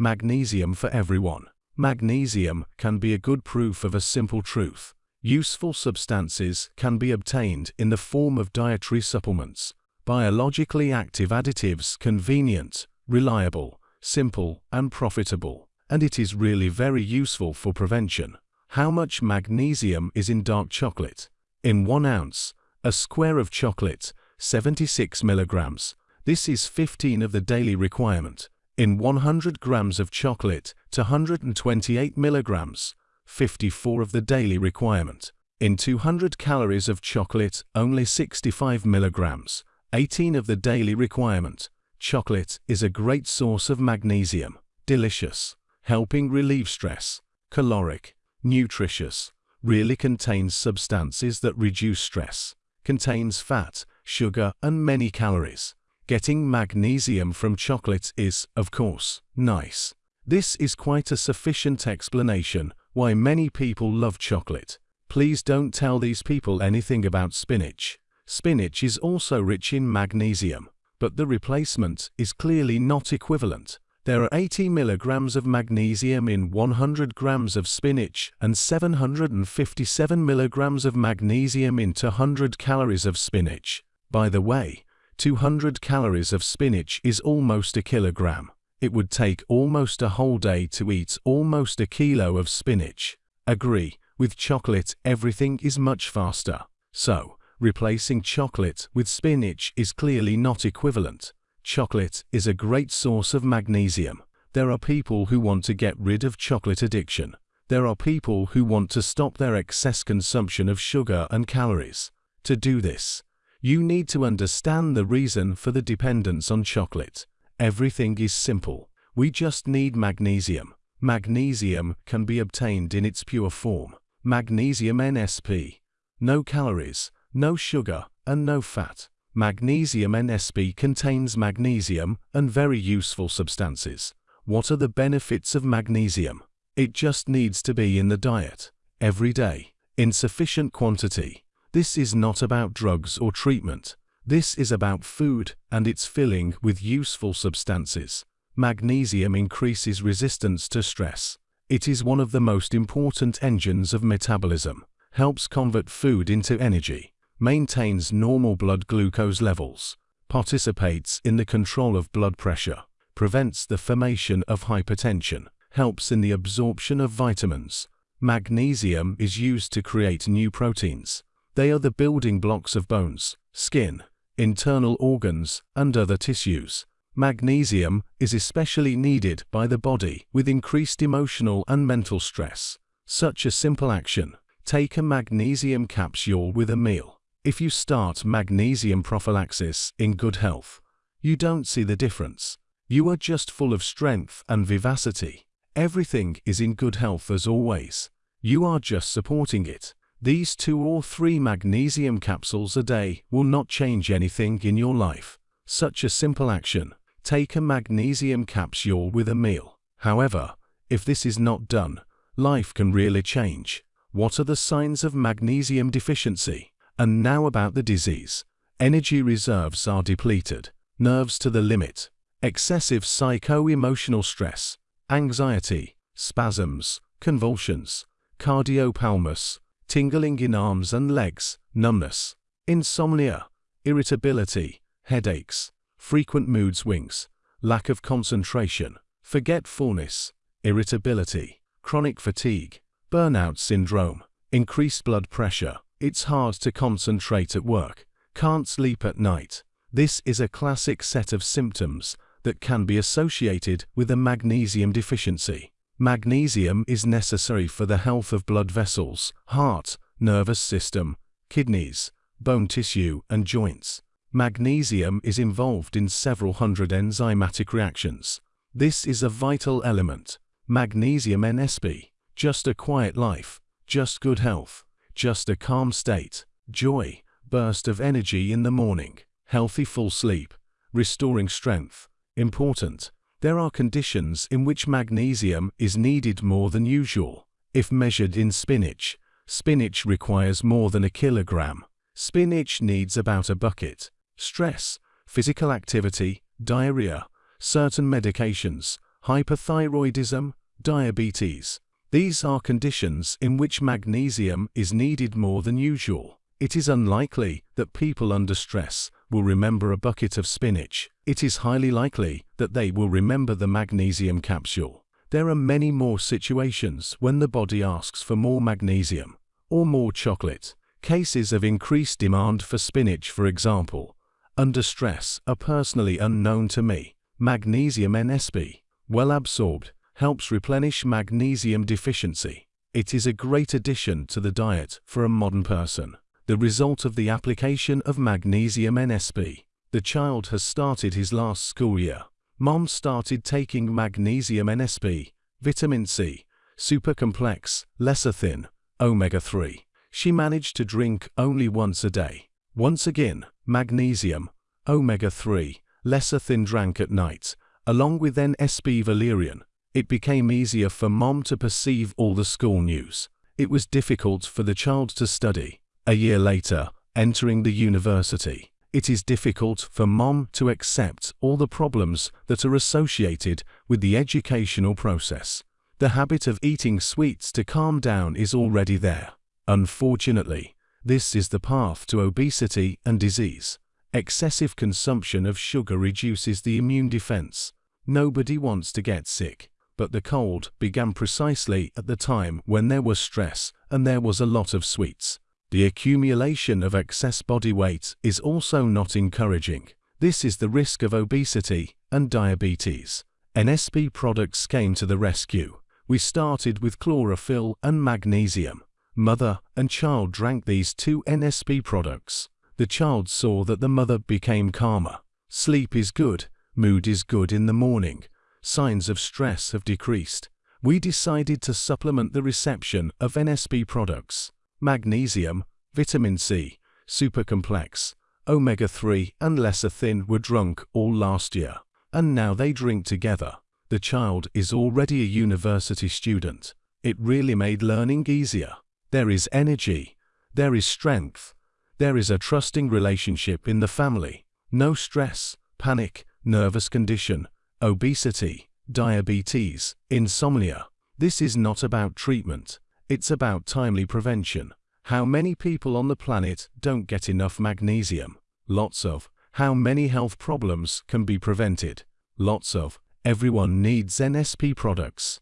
Magnesium for everyone. Magnesium can be a good proof of a simple truth. Useful substances can be obtained in the form of dietary supplements, biologically active additives convenient, reliable, simple, and profitable. And it is really very useful for prevention. How much magnesium is in dark chocolate? In one ounce, a square of chocolate, 76 milligrams. This is 15 of the daily requirement. In 100 grams of chocolate, to 128 milligrams, 54 of the daily requirement. In 200 calories of chocolate, only 65 milligrams, 18 of the daily requirement. Chocolate is a great source of magnesium. Delicious, helping relieve stress, caloric, nutritious, really contains substances that reduce stress, contains fat, sugar and many calories. Getting magnesium from chocolates is, of course, nice. This is quite a sufficient explanation why many people love chocolate. Please don't tell these people anything about spinach. Spinach is also rich in magnesium, but the replacement is clearly not equivalent. There are 80 milligrams of magnesium in 100 grams of spinach and 757 milligrams of magnesium in 200 calories of spinach. By the way, 200 calories of spinach is almost a kilogram. It would take almost a whole day to eat almost a kilo of spinach. Agree, with chocolate everything is much faster. So, replacing chocolate with spinach is clearly not equivalent. Chocolate is a great source of magnesium. There are people who want to get rid of chocolate addiction. There are people who want to stop their excess consumption of sugar and calories. To do this, you need to understand the reason for the dependence on chocolate. Everything is simple. We just need magnesium. Magnesium can be obtained in its pure form. Magnesium NSP. No calories, no sugar, and no fat. Magnesium NSP contains magnesium and very useful substances. What are the benefits of magnesium? It just needs to be in the diet, every day, in sufficient quantity. This is not about drugs or treatment. This is about food and its filling with useful substances. Magnesium increases resistance to stress. It is one of the most important engines of metabolism, helps convert food into energy, maintains normal blood glucose levels, participates in the control of blood pressure, prevents the formation of hypertension, helps in the absorption of vitamins. Magnesium is used to create new proteins. They are the building blocks of bones, skin, internal organs, and other tissues. Magnesium is especially needed by the body with increased emotional and mental stress. Such a simple action. Take a magnesium capsule with a meal. If you start magnesium prophylaxis in good health, you don't see the difference. You are just full of strength and vivacity. Everything is in good health as always. You are just supporting it. These two or three magnesium capsules a day will not change anything in your life. Such a simple action. Take a magnesium capsule with a meal. However, if this is not done, life can really change. What are the signs of magnesium deficiency? And now about the disease. Energy reserves are depleted, nerves to the limit, excessive psycho-emotional stress, anxiety, spasms, convulsions, cardiopalmus, tingling in arms and legs, numbness, insomnia, irritability, headaches, frequent mood swings, lack of concentration, forgetfulness, irritability, chronic fatigue, burnout syndrome, increased blood pressure, it's hard to concentrate at work, can't sleep at night. This is a classic set of symptoms that can be associated with a magnesium deficiency. Magnesium is necessary for the health of blood vessels, heart, nervous system, kidneys, bone tissue and joints. Magnesium is involved in several hundred enzymatic reactions. This is a vital element. Magnesium NSP. Just a quiet life. Just good health just a calm state, joy, burst of energy in the morning, healthy full sleep, restoring strength. Important. There are conditions in which magnesium is needed more than usual. If measured in spinach, spinach requires more than a kilogram. Spinach needs about a bucket. Stress, physical activity, diarrhea, certain medications, hyperthyroidism, diabetes. These are conditions in which magnesium is needed more than usual. It is unlikely that people under stress will remember a bucket of spinach. It is highly likely that they will remember the magnesium capsule. There are many more situations when the body asks for more magnesium or more chocolate. Cases of increased demand for spinach, for example, under stress are personally unknown to me. Magnesium NSP, well absorbed, helps replenish magnesium deficiency. It is a great addition to the diet for a modern person. The result of the application of magnesium NSP. The child has started his last school year. Mom started taking magnesium NSP, vitamin C, super complex, lecithin, omega-3. She managed to drink only once a day. Once again, magnesium, omega-3, lecithin drank at night, along with NSP valerian. It became easier for mom to perceive all the school news. It was difficult for the child to study. A year later, entering the university, it is difficult for mom to accept all the problems that are associated with the educational process. The habit of eating sweets to calm down is already there. Unfortunately, this is the path to obesity and disease. Excessive consumption of sugar reduces the immune defense. Nobody wants to get sick, but the cold began precisely at the time when there was stress and there was a lot of sweets. The accumulation of excess body weight is also not encouraging. This is the risk of obesity and diabetes. NSP products came to the rescue. We started with chlorophyll and magnesium. Mother and child drank these two NSP products. The child saw that the mother became calmer. Sleep is good, mood is good in the morning. Signs of stress have decreased. We decided to supplement the reception of NSP products magnesium, vitamin C, supercomplex, omega-3 and lecithin were drunk all last year, and now they drink together. The child is already a university student. It really made learning easier. There is energy. There is strength. There is a trusting relationship in the family. No stress, panic, nervous condition, obesity, diabetes, insomnia. This is not about treatment. It's about timely prevention. How many people on the planet don't get enough magnesium? Lots of. How many health problems can be prevented? Lots of. Everyone needs NSP products.